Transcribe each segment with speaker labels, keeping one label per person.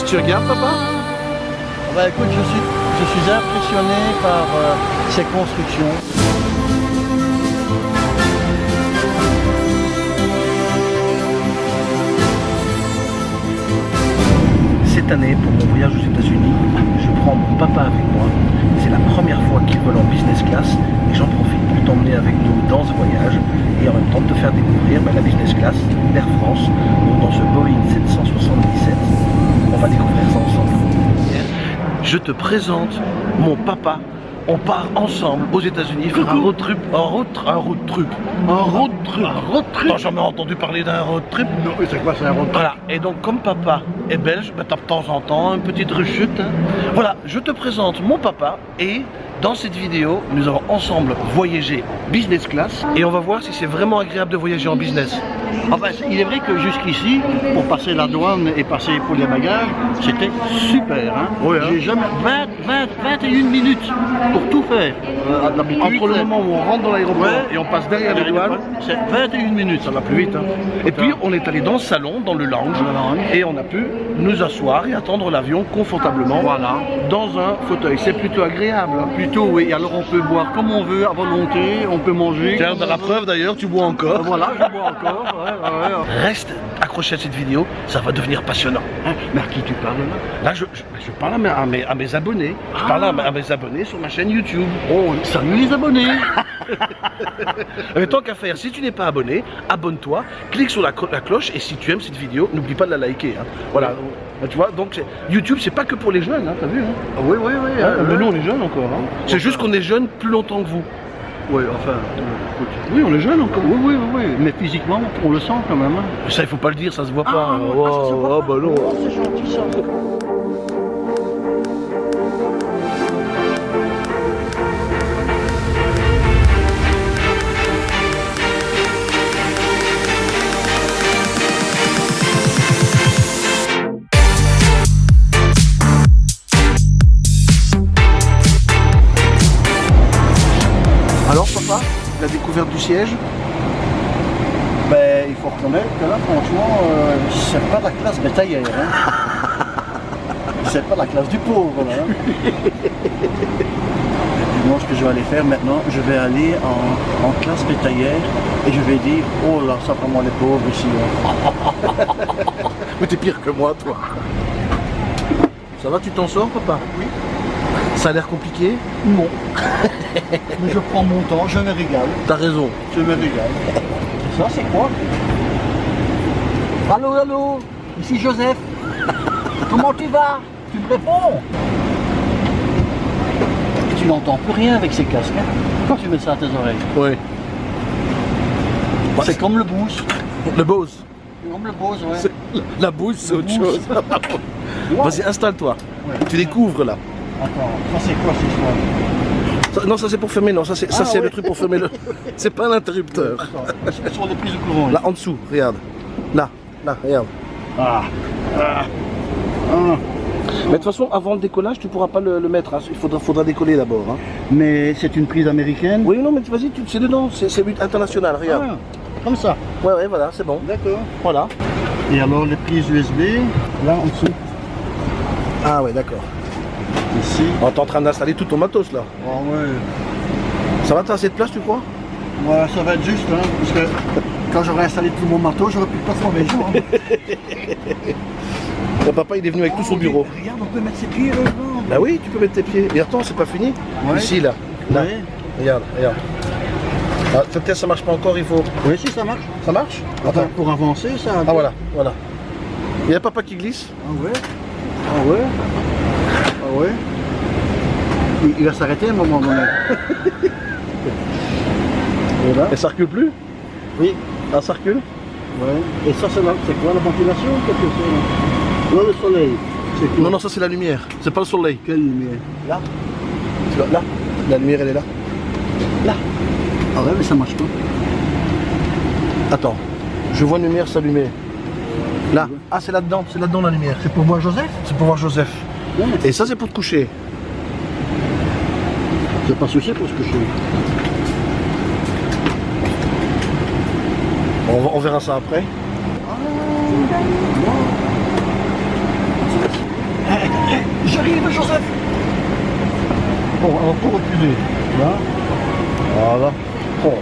Speaker 1: Qu'est-ce que tu regardes, papa?
Speaker 2: Bah écoute, je suis, je suis impressionné par euh, ces constructions.
Speaker 1: Cette année, pour mon voyage aux États-Unis, je prends mon papa avec moi. C'est la première fois qu'il vole en business class et j'en profite pour t'emmener avec nous dans ce voyage et en même temps de te faire découvrir bah, la business class d'Air France. Dans ce Boeing 777, Je te présente mon papa. On part ensemble aux États-Unis faire un road trip, un road, un road trip, un road trip, un road trip. T'as jamais entendu parler d'un road trip
Speaker 2: Non, c'est quoi, c'est un road
Speaker 1: voilà, et donc comme papa est belge, bah, t'as de temps en temps une petite rechute. hein. Voilà, je te présente mon papa et dans cette vidéo, nous allons ensemble voyager business class et on va voir si c'est vraiment agréable de voyager en business.
Speaker 2: Enfin, il est vrai que jusqu'ici, pour passer la douane et passer pour les bagages, c'était super. Hein
Speaker 1: Oui, hein.
Speaker 2: J'ai jamais 20, 20, 21 minutes pour tout faire. Euh,
Speaker 1: Entre le moment où on rentre dans l'aéroport
Speaker 2: Ouais.
Speaker 1: et on passe derrière les douanes,
Speaker 2: c'est 21 minutes, ça va plus vite. Hein.
Speaker 1: et puis on est allé dans le salon, dans le lounge,
Speaker 2: Dans le lounge.
Speaker 1: et on a pu nous asseoir et attendre l'avion confortablement
Speaker 2: Voilà.
Speaker 1: dans un fauteuil. C'est plutôt agréable.
Speaker 2: Plutôt, oui. Alors on peut boire comme on veut, à volonté, on peut manger.
Speaker 1: Tiens, dans la preuve d'ailleurs, tu bois encore.
Speaker 2: Voilà, je bois encore. ouais, ouais, ouais.
Speaker 1: Reste accroché à cette vidéo, ça va devenir passionnant.
Speaker 2: Hein, mais à qui tu parles là?
Speaker 1: Là, je, je- je parle à mes, à mes- à mes abonnés. Je
Speaker 2: Ah.
Speaker 1: parle à, mes- à mes abonnés sur ma chaîne YouTube.
Speaker 2: Oh, salut les abonnés
Speaker 1: Mais tant qu'à faire, si tu n'es pas abonné, abonne-toi, clique sur la, cloche et si tu aimes cette vidéo, n'oublie pas de la liker. hein. Voilà. Bah, Tu vois, donc YouTube, c'est pas que pour les jeunes, hein, t'as vu hein
Speaker 2: Ah Oui, oui, oui. Euh,
Speaker 1: Mais nous, on est jeunes encore. C'est juste qu'on est jeunes plus longtemps que vous.
Speaker 2: Oui, enfin, écoute.
Speaker 1: Oui, on est jeunes encore.
Speaker 2: Oui, oui, oui, oui, mais physiquement, on le sent quand même. hein.
Speaker 1: Ça, il faut pas le dire, ça se voit pas.
Speaker 2: Ah,
Speaker 1: hein.
Speaker 2: ah, ça se voit
Speaker 1: Oh,
Speaker 2: pas.
Speaker 1: bah non.
Speaker 2: Oh, Ben, il faut reconnaître que là, franchement, euh, c'est pas la classe bétaillère. Hein. c'est pas la classe du pauvre. Là, hein. Et moi, ce que je vais aller faire maintenant, je vais aller en, en classe bétaillère et je vais dire, oh là, ça vraiment les pauvres ici. hein.
Speaker 1: Mais t'es pire que moi, toi. Ça va, tu t'en sors, papa? Oui. Ça a l'air compliqué
Speaker 2: Non. Mais je prends mon temps, je me régale.
Speaker 1: T'as raison.
Speaker 2: Je me régale. Ça, c'est quoi Allô, allô Ici Joseph. Comment tu vas Tu me réponds Et tu n'entends plus rien avec ces casques. hein, quand tu mets ça à tes oreilles.
Speaker 1: Oui.
Speaker 2: c'est comme le boost.
Speaker 1: Le Bose.
Speaker 2: Comme le Bose, ouais.
Speaker 1: La bouse, c'est autre chose. Vas-y, installe-toi.
Speaker 2: Ouais.
Speaker 1: Tu découvres là.
Speaker 2: Attends, ça c'est quoi histoire
Speaker 1: Ça- non, ça c'est pour fermer, non, ça c'est ça,
Speaker 2: Ah,
Speaker 1: c'est
Speaker 2: ouais.
Speaker 1: le truc pour fermer le. C'est pas l'interrupteur.
Speaker 2: Sont les prises de courant.
Speaker 1: Là en dessous, regarde. Là, là, regarde.
Speaker 2: Ah. Ah. Ah.
Speaker 1: Mais de toute façon, avant le décollage, tu pourras pas le, le mettre. hein. Il faudra, faudra décoller d'abord. hein.
Speaker 2: Mais c'est une prise américaine
Speaker 1: Oui, non, mais vas-y, tu- c'est dedans. C'est c'est but international, regarde.
Speaker 2: Ah, Comme ça.
Speaker 1: Ouais, ouais, voilà, c'est bon.
Speaker 2: D'accord.
Speaker 1: Voilà.
Speaker 2: Et alors les prises USB, là en dessous,
Speaker 1: Ah ouais, d'accord.
Speaker 2: Ici.
Speaker 1: On est en train d'installer tout ton matos là.
Speaker 2: Ah ouais.
Speaker 1: Ça va, t'as assez de place, tu crois?
Speaker 2: Ouais, ça va être juste, hein, parce que quand j'aurai installé tout mon marteau, j'aurai plus de place pour mes hein.
Speaker 1: Ton papa, il est venu avec tout son bureau.
Speaker 2: Regarde, on peut mettre ses pieds là-dedans.
Speaker 1: Bah oui, tu peux mettre tes pieds. Et attends, c'est pas fini?
Speaker 2: Ouais.
Speaker 1: Ici, là. Là.
Speaker 2: Ouais.
Speaker 1: Regarde, regarde. Ah, peut-être ça marche pas encore, il faut.
Speaker 2: Oui, si ça marche.
Speaker 1: Ça marche?
Speaker 2: Attends, pour avancer, ça.
Speaker 1: Ah voilà, voilà. Il y a papa qui glisse.
Speaker 2: Ah ouais. Ah ouais. Ah ouais. Il, il va s'arrêter à un moment donné. Et là
Speaker 1: Et ça recule plus
Speaker 2: Oui.
Speaker 1: Ah, ça recule
Speaker 2: Ouais. Et ça, c'est quoi la ventilation ou quelque chose là Non, le soleil. Quoi
Speaker 1: Non, non, ça c'est la lumière. C'est pas le soleil.
Speaker 2: Quelle lumière Là
Speaker 1: Tu vois, là. La lumière, elle est là.
Speaker 2: Là. Ah ouais, mais ça marche pas.
Speaker 1: Attends. Je vois une lumière s'allumer. Là. Ah, c'est là-dedans. C'est là-dedans la lumière.
Speaker 2: C'est pour voir Joseph
Speaker 1: C'est pour voir Joseph. Et ça, c'est pour te coucher.
Speaker 2: C'est pas souci pour je fais.
Speaker 1: On, on verra ça après.
Speaker 2: J'arrive, Joseph Bon, alors pour reculer, là, voilà. Oh,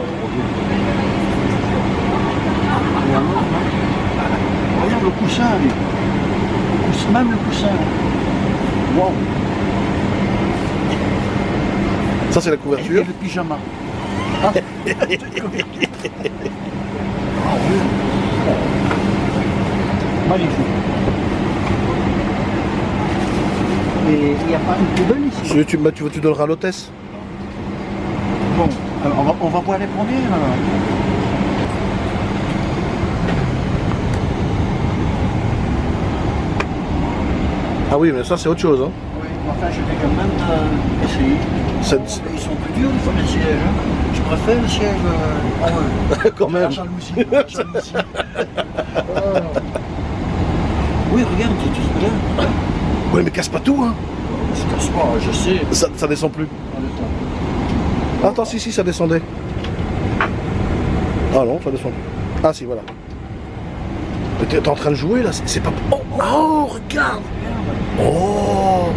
Speaker 2: Regarde le coussin, lui. Le coussin- même le coussin.
Speaker 1: Ça, c'est la
Speaker 2: Et, et
Speaker 1: couverture.
Speaker 2: le pyjama. Ah. Magnifique. Et il n'y a pas une poubelle ici
Speaker 1: Tu, tu, tu, donneras à l'hôtesse.
Speaker 2: Bon, alors on va, on va voir les premiers alors.
Speaker 1: Ah oui, mais ça, c'est autre chose. Hein.
Speaker 2: Oui, enfin je vais quand même euh, essayer.
Speaker 1: Ça-
Speaker 2: ils sont plus durs des fois les sièges. hein. Je préfère le siège euh, en haut.
Speaker 1: Quand même.
Speaker 2: Oh. Oui, regarde, ce que là.
Speaker 1: Oui, mais casse pas tout. Hein.
Speaker 2: Je casse pas, je sais.
Speaker 1: Ça, ça descend plus. Attends, si, si, ça descendait. Ah non, ça descend plus. Ah si, voilà. T'es en train de jouer là, c'est c'est pas... Oh, oh, regarde Oh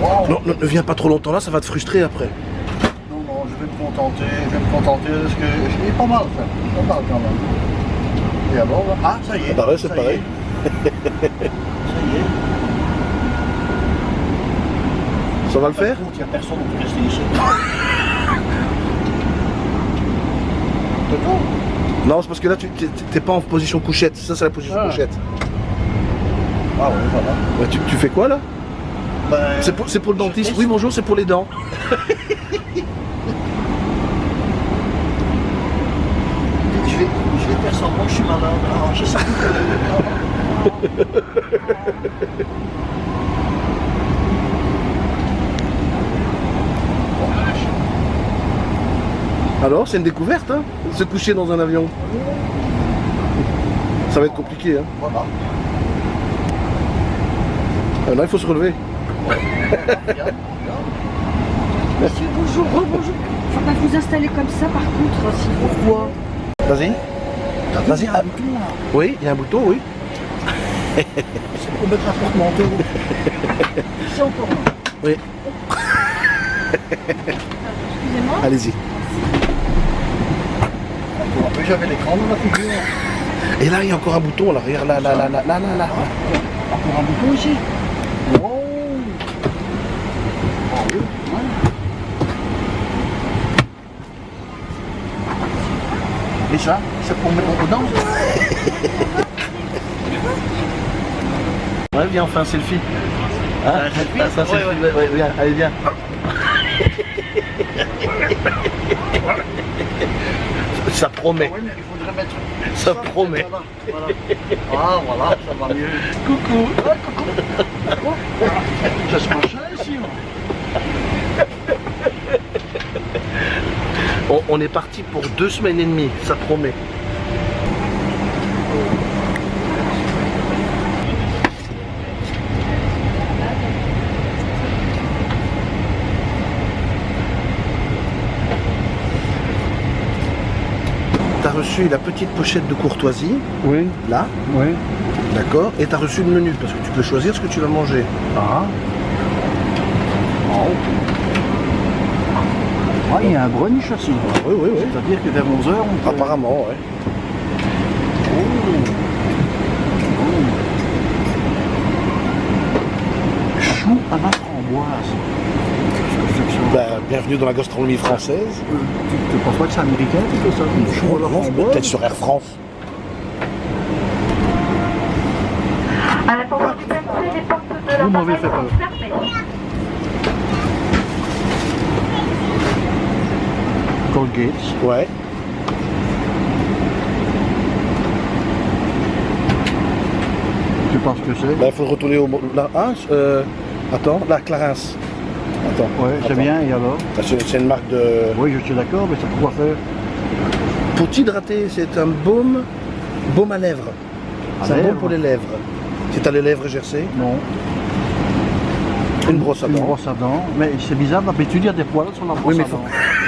Speaker 2: Wow.
Speaker 1: non, non, ne viens pas trop longtemps là, ça va te frustrer après.
Speaker 2: Non, non, je vais me contenter, je vais me contenter de ce que. Est pas mal, ça. Pas mal quand même. Et alors, là? Ah, ça y est.
Speaker 1: Pareil, c'est
Speaker 2: ça y
Speaker 1: pareil.
Speaker 2: est. ça y est.
Speaker 1: Ça va le faire?
Speaker 2: Il n'y a personne qui rester ici. Toto?
Speaker 1: Non, c'est parce que là, tu t'es- pas en position couchette. Ça, c'est la position
Speaker 2: Ah.
Speaker 1: couchette.
Speaker 2: Ah.
Speaker 1: Ouais, tu, tu fais quoi là
Speaker 2: Ben,
Speaker 1: C'est pour, le dentiste. Oui, bonjour, c'est pour les dents.
Speaker 2: Je vais, je vais faire semblant que je suis malade. Je sais
Speaker 1: Alors, c'est une découverte, hein Se coucher dans un avion. Ça va être compliqué, hein
Speaker 2: Voilà.
Speaker 1: Ah, non, il faut se relever.
Speaker 2: Regarde, regarde.
Speaker 3: Monsieur, bonjour, bonjour. Faut pas vous installer comme ça par contre, vous plaît.
Speaker 2: Pourquoi
Speaker 1: Vas-y.
Speaker 2: Vu,
Speaker 1: Vas-y,
Speaker 2: il y a
Speaker 1: ah.
Speaker 2: un bouton là.
Speaker 1: Oui, il y a un bouton, oui.
Speaker 2: C'est pour mettre un porte-manteau. C'est encore là.
Speaker 1: Oui.
Speaker 3: Excusez-moi.
Speaker 1: Allez-y.
Speaker 2: J'avais l'écran dans la figure.
Speaker 1: Et là, il y a encore un bouton, là. Regarde, là, là, là, là, là, là, là.
Speaker 2: Encore un bouton ici. Wow. Oui, ouais. Et ça, c'est pour mettre aux dents
Speaker 1: Ouais, viens, on fait un selfie. Hein
Speaker 2: Un selfie
Speaker 1: Ah, ça,
Speaker 2: Ouais,
Speaker 1: selfie.
Speaker 2: ouais.
Speaker 1: Ouais, viens, allez, viens. Ça promet.
Speaker 2: Oui, mais il faudrait mettre
Speaker 1: Ça promet.
Speaker 2: Voilà, voilà. Ah voilà, ça va mieux.
Speaker 1: Coucou.
Speaker 2: Ah, coucou. Ça se passe ici.
Speaker 1: on est parti pour deux semaines et demie, ça promet. Reçu la petite pochette de courtoisie,
Speaker 2: Oui,
Speaker 1: là,
Speaker 2: oui.
Speaker 1: d'accord, et t'as reçu le menu, parce que tu peux choisir ce que tu vas manger.
Speaker 2: Ah. Oh. Ah, il y a un brunch aussi.
Speaker 1: Oui, oui, oui.
Speaker 2: C'est-à-dire que vers 11h, on peut...
Speaker 1: Apparemment, ouais.
Speaker 2: Oh. Chou à la framboise. Qu'est-ce que c'est que ça
Speaker 1: Bah, bienvenue dans la gastronomie française.
Speaker 2: Euh, tu, tu penses pas que c'est américain, tout ça? La
Speaker 1: Non,
Speaker 2: framboise
Speaker 1: Peut-être sur Air France.
Speaker 4: À la porte du MC, les portes de
Speaker 2: Vous m'avez fait peur. Colgate.
Speaker 1: Ouais.
Speaker 2: Tu penses que c'est?
Speaker 1: Bah, il faut retourner au... Là, ah, euh, attends, la Clarins. Attends.
Speaker 2: Ouais, c'est bien, et alors
Speaker 1: Ah, C'est une marque de...
Speaker 2: Oui, je suis d'accord, mais c'est pour quoi faire
Speaker 1: Pour t'hydrater, c'est un baume, baume à lèvres. C'est un baume pour les lèvres. Si t'as les lèvres gercées,
Speaker 2: Non.
Speaker 1: une brosse à
Speaker 2: Une
Speaker 1: dents.
Speaker 2: brosse à dents. Mais c'est bizarre, d'habitude, il y a des poils sur la brosse
Speaker 1: Oui, mais
Speaker 2: à
Speaker 1: faut-
Speaker 2: dents.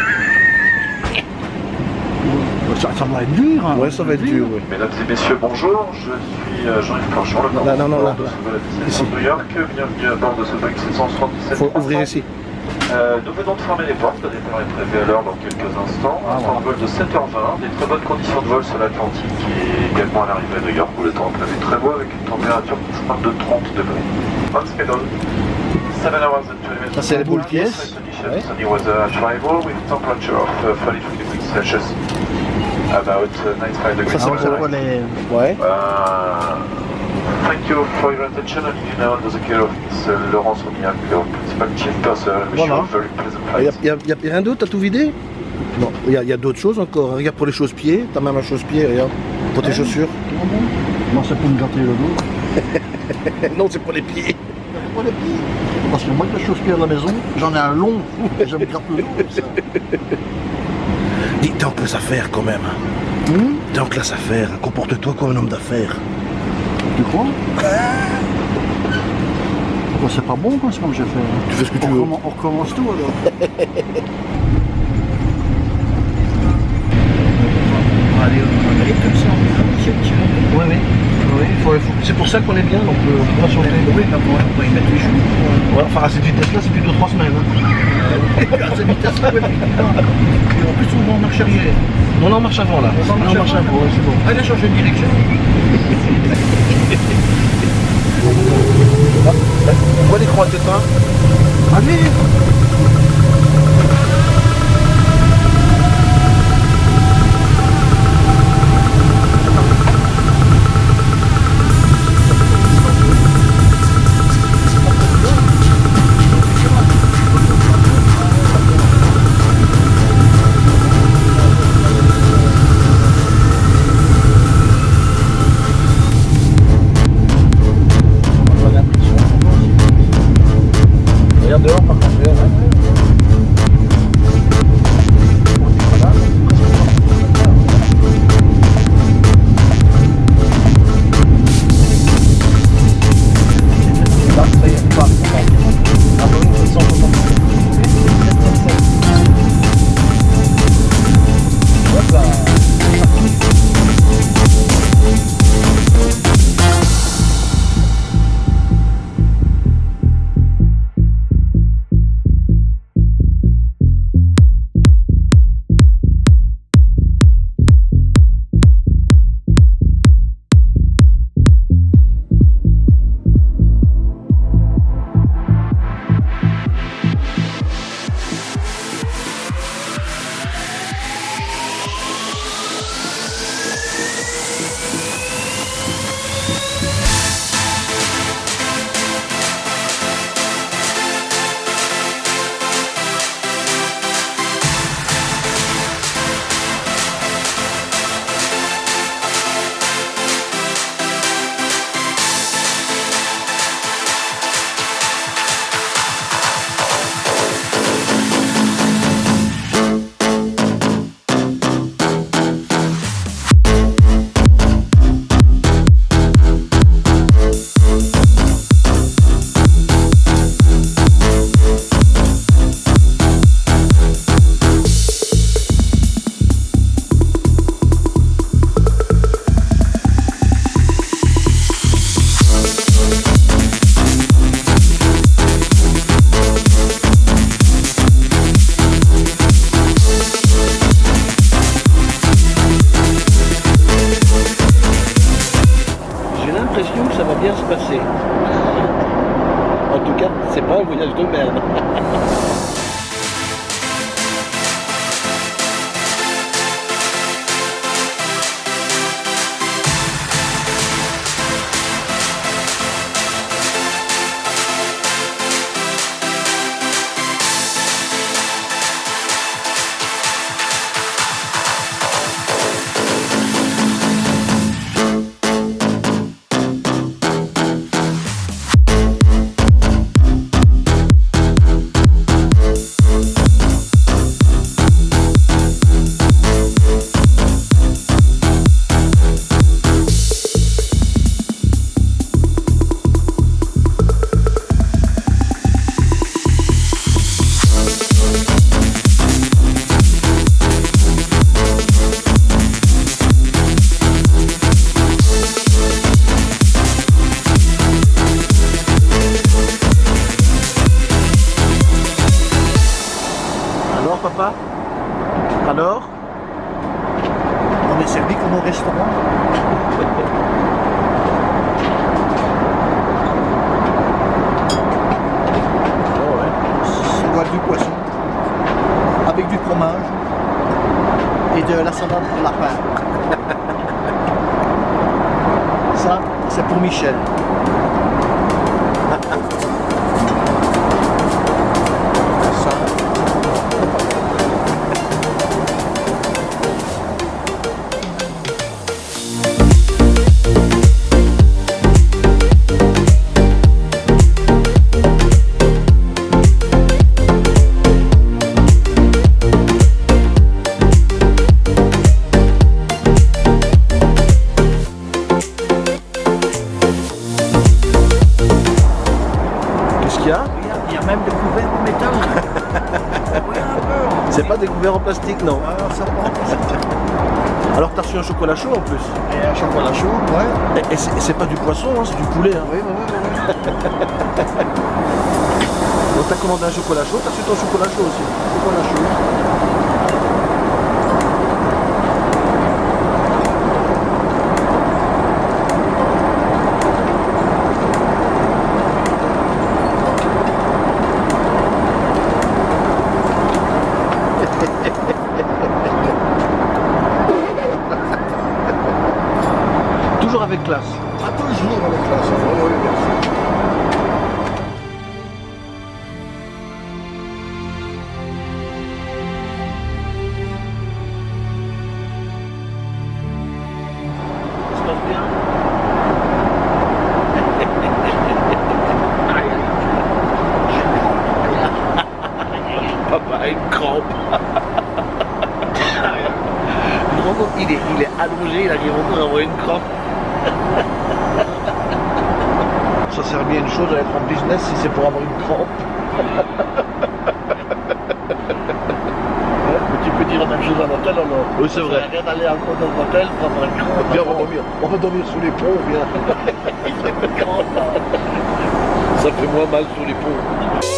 Speaker 5: Ça, ça va être dur. Hein,
Speaker 2: Ouais, ça va être dur, oui.
Speaker 6: Mesdames et messieurs, bonjour. Je suis euh, Jean-Yves Planchon, le
Speaker 2: non, non, là,
Speaker 6: de
Speaker 2: là.
Speaker 6: ce vol de New York. Bienvenue à bord de ce Boeing 777.
Speaker 2: Faut ouvrir ici.
Speaker 6: Euh, nous venons de fermer les portes. Le départ est prévu à l'heure dans quelques instants.
Speaker 2: Ah,
Speaker 6: Un temps de vol de 7h20, des très bonnes conditions de vol sur l'Atlantique et également à l'arrivée à New York où le temps est prévu très beau avec une température de 30 degrés. On schedule. 7 hours and 20 minutes.
Speaker 2: Ça, c'est.
Speaker 6: Sunny weather arrival with temperature of 33 degrees Celsius. About uh, 95 degrees
Speaker 2: Ça, c'est.
Speaker 5: Pourquoi les...
Speaker 2: Ouais.
Speaker 6: Uh, thank you for your attention and you now under the care of Miss uh, Laurence Romignac, your principal chief person. I wish you
Speaker 2: Voilà.
Speaker 6: a very pleasant
Speaker 2: Il n'y
Speaker 6: flight.
Speaker 2: a, y a- y a rien d'autre, t'as tout vidé Non, il y a, y a d'autres choses encore? Regarde pour les chausse-pieds, t'as même un chausse-pied, regarde. Pour tes chaussures.
Speaker 5: Moi, c'est pour me gratter le dos.
Speaker 2: non, c'est pour les pieds.
Speaker 5: Pourquoi les pieds Parce que moi, que je chausse-pied à la maison, j'en ai un long. Et je me gratte le dos comme ça.
Speaker 2: Dis, t'es en classe à faire quand même.
Speaker 5: Hum
Speaker 2: T'es en classe à faire. Comporte-toi comme un homme d'affaires.
Speaker 5: Tu crois? Pourquoi c'est pas bon, quoi, ce que j'ai fait
Speaker 2: Tu fais ce que tu
Speaker 5: on,
Speaker 2: veux.
Speaker 5: recommence, on recommence tout, alors.
Speaker 1: ça qu'on est bien, donc euh, on pourra changer. Oui, mais on va y mettre les jours. Ouais, enfin, à cette vitesse-là, c'est plutôt trois semaines. hein. à cette vitesse-là, oui, effectivement. Et en plus, on va en marche arrière. On est en marche avant, là. On en marche avant, ouais, c'est bon. Allez, changer de direction. Pourquoi l'écran est éteint Allez Regarde dehors, par contre. regarde,
Speaker 2: salade de lapin. Ça, c'est pour Michel. En
Speaker 1: plastique, non
Speaker 2: Ah.
Speaker 1: Alors t'as reçu un chocolat chaud en plus.
Speaker 2: Et un chocolat chaud, ouais.
Speaker 1: Et, c'est et c'est pas du poisson, hein, c'est du poulet. Hein.
Speaker 2: Oui, oui, oui, oui.
Speaker 1: Donc t'as commandé un chocolat chaud, t'as reçu ton chocolat chaud aussi.
Speaker 2: Chocolat chaud.
Speaker 1: On va dormir. On va dormir sous les ponts, viens. Ça fait moins mal sous les ponts.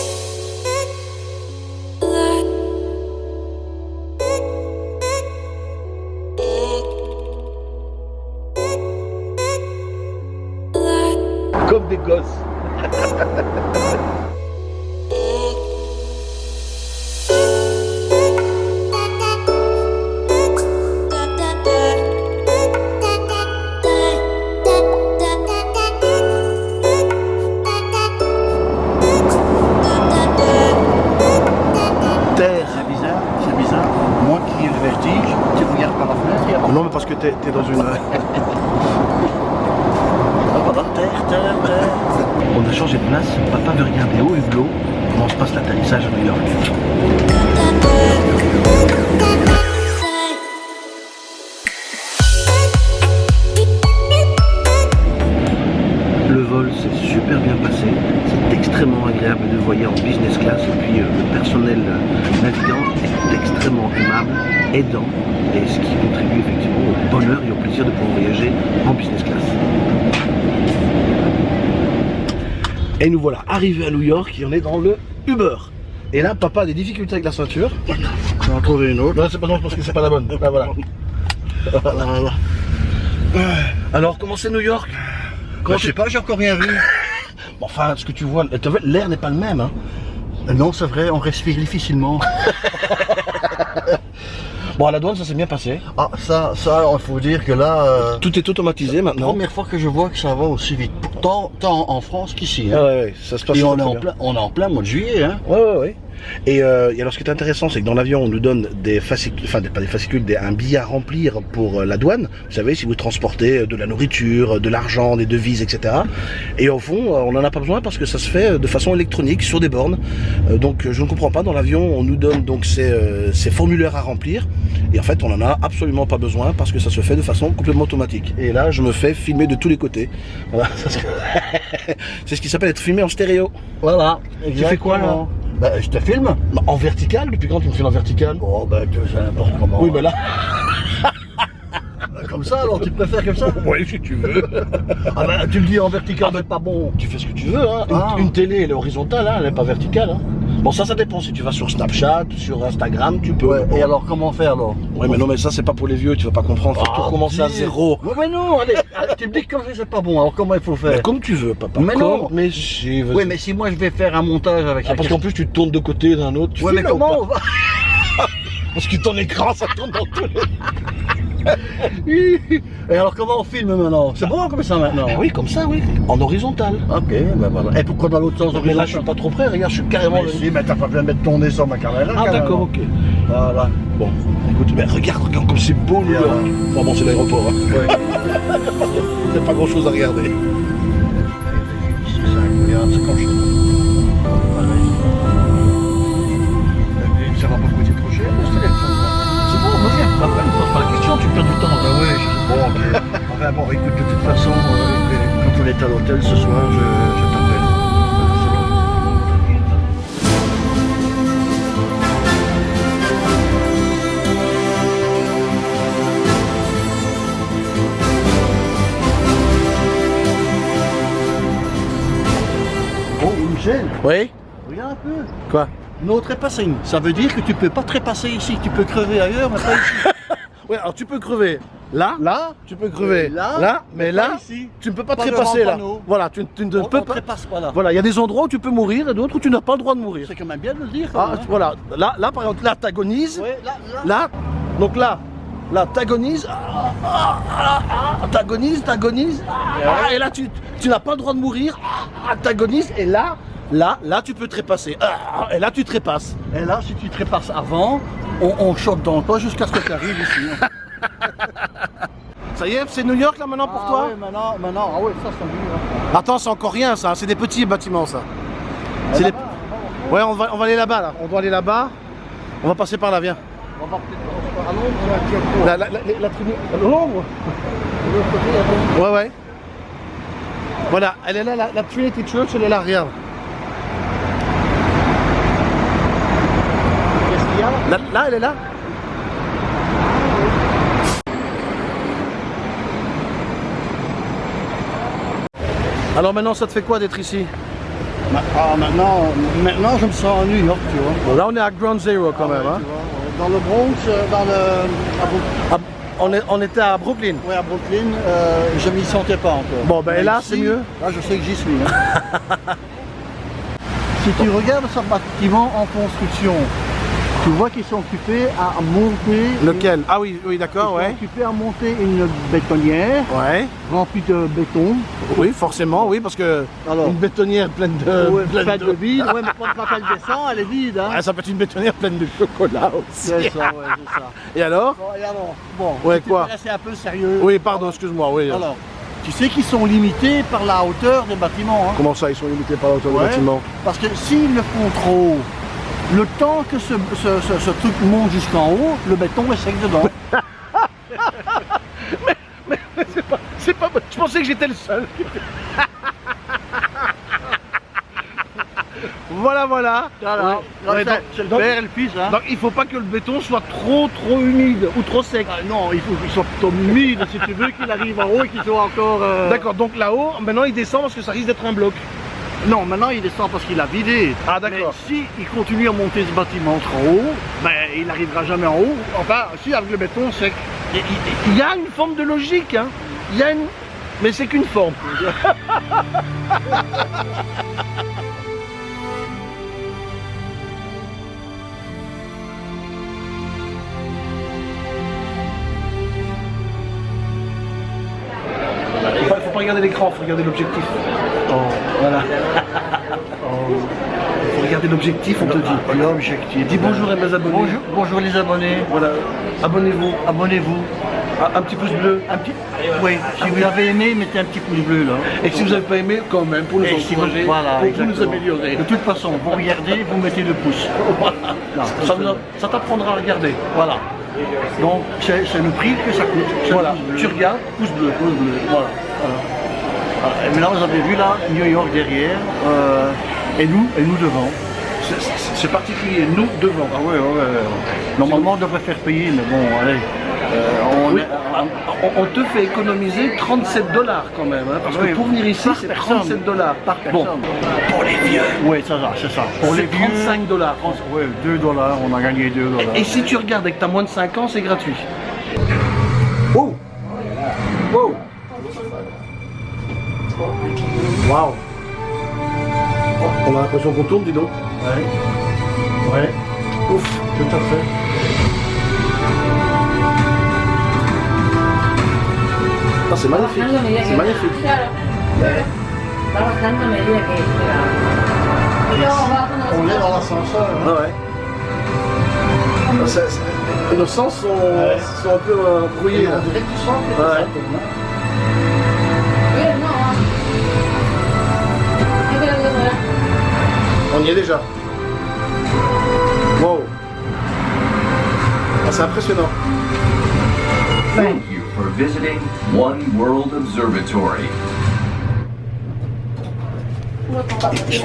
Speaker 1: Aidant, et ce qui contribue effectivement au bonheur et au plaisir de pouvoir voyager en business class. Et nous voilà arrivés à New York et on est dans le Uber. Et là, papa a des difficultés avec la ceinture.
Speaker 2: On va trouver une autre.
Speaker 1: Non, c'est pas non, parce que c'est pas la bonne. Là, voilà. Voilà, voilà. Alors, comment c'est New York?
Speaker 2: Quand je sais pas, j'ai encore rien vu.
Speaker 1: Bon, Enfin, ce que tu vois, l'air n'est pas le même. Hein.
Speaker 2: Non, c'est vrai, on respire difficilement.
Speaker 1: Bon, à la douane, ça s'est bien passé.
Speaker 2: Ah, ça, ça, il faut dire que là, euh,
Speaker 1: Tout est automatisé maintenant.
Speaker 2: première fois que je vois que ça va aussi vite. Pourtant, tant en France qu'ici.
Speaker 1: Ah
Speaker 2: Hein.
Speaker 1: ouais, ouais, ça se passe
Speaker 2: Et on est, en
Speaker 1: bien.
Speaker 2: plein, on est en plein mois de juillet. Hein.
Speaker 1: Ouais, ouais, ouais. Et, euh, et alors, ce qui est intéressant, c'est que dans l'avion, on nous donne des fascicules, enfin, des- pas des fascicules, des, un billet à remplir pour euh, la douane. Vous savez, si vous transportez euh, de la nourriture, de l'argent, des devises, etc. Et au fond, on n'en a pas besoin parce que ça se fait de façon électronique sur des bornes. Euh, donc, je ne comprends pas. Dans l'avion, on nous donne donc ces, ces formulaires à remplir. Et en fait, on n'en a absolument pas besoin parce que ça se fait de façon complètement automatique. Et là, je me fais filmer de tous les côtés. Voilà. C'est ce qui s'appelle être filmé en stéréo.
Speaker 2: Voilà.
Speaker 1: Tu fais quoi, là
Speaker 2: bah, Je te filme.
Speaker 1: Bah, En vertical Depuis quand tu me filmes en vertical?
Speaker 2: Oh, bah, tu sais n'importe comment.
Speaker 1: Oui, mais là.
Speaker 2: Comme ça, alors tu préfères comme ça?
Speaker 1: Oui, si tu veux.
Speaker 2: Ah, bah, tu me dis en vertical, mais pas bon.
Speaker 1: tu fais ce que tu veux. Hein. Une,
Speaker 2: Ah.
Speaker 1: une télé, elle est horizontale, hein, elle n'est pas verticale. Hein. Bon, ça, ça dépend. Si tu vas sur Snapchat, sur Instagram, tu peux.
Speaker 2: Ouais, et alors, comment faire alors
Speaker 1: Ouais, mais non, mais ça, c'est pas pour les vieux. Tu vas pas comprendre. Faut tout
Speaker 2: Ah,
Speaker 1: recommencer à zéro.
Speaker 2: Ouais, mais non, allez, tu me dis que comme ça, c'est pas bon. Alors, comment il faut
Speaker 1: Mais
Speaker 2: faire
Speaker 1: comme tu veux, papa.
Speaker 2: Mais non.
Speaker 1: Mais si.
Speaker 2: Oui, mais si moi je vais faire un montage avec
Speaker 1: Ah, parce qu'en plus, tu te tournes de côté d'un autre. Tu
Speaker 2: Ouais, mais comment on va
Speaker 1: Parce que ton écran, ça tourne dans tous les...
Speaker 2: Et alors comment on filme maintenant C'est bon comme ça maintenant
Speaker 1: Eh oui, comme ça, oui. En horizontal.
Speaker 2: Ok, ben voilà. Et pourquoi dans l'autre sens
Speaker 1: Mais là, je suis pas trop près. Regarde, je suis carrément...
Speaker 2: Mais si, mais t'as pas besoin de mettre ton nez sur ma caméra.
Speaker 1: Ah, d'accord, ok.
Speaker 2: Voilà.
Speaker 1: Bon, écoute, mais regarde, regarde comme c'est beau, New
Speaker 2: Bien.
Speaker 1: York. Enfin bon, c'est l'aéroport. Hein. Il n'y a pas grand chose à regarder.
Speaker 2: C'est c'est comme
Speaker 1: question, tu perds du temps.
Speaker 2: Ah ouais, bon, ok. Enfin bon, écoute, de toute façon, euh, quand on est à l'hôtel ce soir, je, je t'appelle. Oh, Michel,
Speaker 1: Oui
Speaker 2: regarde un peu.
Speaker 1: Quoi?
Speaker 2: No trépassing. Ça veut dire que tu peux pas trépasser ici. Tu peux crever ailleurs, mais pas ici.
Speaker 1: Ouais, alors tu peux crever là,
Speaker 2: Là,
Speaker 1: tu peux crever
Speaker 2: Là,
Speaker 1: là, mais là,
Speaker 2: ici.
Speaker 1: tu ne peux pas,
Speaker 2: Pas
Speaker 1: trépasser là. Voilà, tu, tu ne
Speaker 2: on,
Speaker 1: peux
Speaker 2: on
Speaker 1: pas.
Speaker 2: trépasse pas là.
Speaker 1: Voilà, il y a des endroits où tu peux mourir et d'autres où tu n'as pas le droit de mourir.
Speaker 2: C'est quand même bien de le dire.
Speaker 1: Ah,
Speaker 2: même, hein.
Speaker 1: voilà, là, là par exemple, là, t'agonises.
Speaker 2: Ouais, là, là.
Speaker 1: Là, donc là, là, t'agonises, ah, ah, t'agonises, t'agonises, et là, tu, tu n'as pas le droit de mourir, t'agonises, et là, là, là, tu peux trépasser, et là, tu trépasses.
Speaker 2: Et là, si tu trépasses avant, on, on choque dans toi jusqu'à ce que tu arrives ici. hein.
Speaker 1: Ça y est, c'est New York là maintenant pour
Speaker 2: Ah
Speaker 1: toi?
Speaker 2: ouais, maintenant, maintenant, ah ouais, ça c'est dur. hein.
Speaker 1: Attends, c'est encore rien ça, c'est des petits bâtiments ça. C'est les- Ouais, on va, on va aller là-bas là, on doit aller là-bas. On va passer par là, viens.
Speaker 2: On va peut-être à Londres,
Speaker 1: La, la, la, la tribu- L'ombre
Speaker 2: De l'autre côté, il y a Londres.
Speaker 1: Ouais, ouais. Voilà, elle est là, la, la Trinity Church, elle est là, regarde.
Speaker 2: Qu'est-ce qu'il y a là
Speaker 1: elle est là. Alors maintenant, ça te fait quoi d'être ici?
Speaker 2: Ah, maintenant, maintenant, je me sens à New York, tu vois.
Speaker 1: Là, on est à Ground Zero quand
Speaker 2: Ah
Speaker 1: même.
Speaker 2: ouais,
Speaker 1: hein.
Speaker 2: Dans le Bronx, euh, dans le. À, Brook-
Speaker 1: Ah, on, est, on était à Brooklyn.
Speaker 2: ouais, à Brooklyn, euh, je m'y sentais pas encore.
Speaker 1: Bon, ben,
Speaker 2: Mais
Speaker 1: là, c'est mieux
Speaker 2: Là, je sais que j'y suis. hein. si tu regardes ce bâtiment en construction, tu vois qu'ils sont occupés à monter.
Speaker 1: Lequel Ah oui, oui,
Speaker 2: Ils
Speaker 1: d'accord,
Speaker 2: sont
Speaker 1: ouais.
Speaker 2: occupés à monter une bétonnière
Speaker 1: Ouais,
Speaker 2: remplie de béton.
Speaker 1: oui, forcément, oui, parce que
Speaker 2: Alors,
Speaker 1: une bétonnière pleine de.
Speaker 2: ouais,
Speaker 1: pleine
Speaker 2: faite
Speaker 1: de-
Speaker 2: de vide. Ouais, mais quand, quand elle descend, elle est vide. Hein.
Speaker 1: Ah, ça peut être une bétonnière pleine de chocolat aussi.
Speaker 2: C'est ça, ouais, c'est ça.
Speaker 1: Et alors
Speaker 2: Bon, et alors, bon,
Speaker 1: Ouais, quoi
Speaker 2: veux rester un peu sérieux.
Speaker 1: Oui, pardon, excuse-moi, oui.
Speaker 2: Alors, tu sais qu'ils sont limités par la hauteur des bâtiments. Hein.
Speaker 1: Comment ça, ils sont limités par la hauteur
Speaker 2: Ouais.
Speaker 1: du bâtiment
Speaker 2: Parce que s'ils le font trop haut, le temps que ce, ce- ce- ce truc monte jusqu'en haut, le béton est sec dedans.
Speaker 1: C'est pas. Je pensais que j'étais le seul. voilà, voilà. Ouais.
Speaker 2: C'est-
Speaker 1: donc-
Speaker 2: c'est le
Speaker 1: donc-
Speaker 2: père et le fils. Hein.
Speaker 1: Donc il faut pas que le béton soit trop trop humide ou trop sec.
Speaker 2: Ah, non, il faut qu'il soit plutôt humide si tu veux qu'il arrive en haut et qu'il soit encore. euh,
Speaker 1: D'accord, donc là-haut, maintenant il descend parce que ça risque d'être un bloc.
Speaker 2: Non, maintenant il descend parce qu'il a vidé.
Speaker 1: Ah, d'accord.
Speaker 2: Mais si il continue à monter ce bâtiment trop haut, ben il n'arrivera jamais en haut. Enfin, si avec le béton sec.
Speaker 1: Il y- il y a une forme de logique, hein. Il y a une. Mais c'est qu'une forme. Il faut, faut pas regarder l'écran, il faut regarder l'objectif.
Speaker 2: Oh,
Speaker 1: Voilà. Il faut regarder l'objectif, on te dit.
Speaker 2: L'objectif.
Speaker 1: Dis bonjour à mes abonnés.
Speaker 2: Bonjour, bonjour les abonnés.
Speaker 1: Voilà. Abonnez-vous.
Speaker 2: Abonnez-vous.
Speaker 1: Un, un petit pouce bleu.
Speaker 2: Un petit... Oui, si vous avez aimé, mettez un petit pouce bleu là.
Speaker 1: Et si vous n'avez pas aimé, quand même, pour nous
Speaker 2: Et si vous-
Speaker 1: encourager,
Speaker 2: voilà,
Speaker 1: pour, nous améliorer.
Speaker 2: De toute façon, vous regardez, vous mettez le pouce. Non,
Speaker 1: Ça, ça t'apprendra à regarder.
Speaker 2: Voilà. Donc c'est le prix que ça coûte.
Speaker 1: Voilà. Tu regardes, pouce bleu.
Speaker 2: Pouce bleu, Voilà. voilà. Voilà. Et maintenant vous avez vu là New York derrière euh, et nous et nous devant.
Speaker 1: C'est- particulier, nous devant.
Speaker 2: Ah ouais, ouais, ouais. Normalement on devrait faire payer, mais bon, allez. Euh, on
Speaker 1: Oui,
Speaker 2: est-
Speaker 1: on, on te fait économiser 37 dollars quand même, hein, parce
Speaker 2: Oui,
Speaker 1: que pour venir ici, c'est
Speaker 2: personne.
Speaker 1: 37 dollars.
Speaker 2: par
Speaker 1: Bon,
Speaker 2: personne.
Speaker 1: pour les vieux,
Speaker 2: Oui, c'est ça, c'est ça. Pour les
Speaker 1: c'est
Speaker 2: vieux,
Speaker 1: 35 dollars.
Speaker 2: Oui, 2 dollars, on a gagné 2 dollars.
Speaker 1: Et si tu regardes et que tu as moins de 5 ans, c'est gratuit. Waouh oh, On a l'impression qu'on tourne, dis donc.
Speaker 2: Ouais. Ouais.
Speaker 1: Ouf,
Speaker 2: tout à fait.
Speaker 5: Ah, c'est magnifique. C'est magnifique.
Speaker 2: On est dans l'ascenseur.
Speaker 5: Ah ouais. Nos sens sont, un peu euh, brouillés.
Speaker 2: On
Speaker 5: y est déjà. Wow. Ah, c'est impressionnant.
Speaker 7: Thank you for visiting One World Observatory.
Speaker 2: Je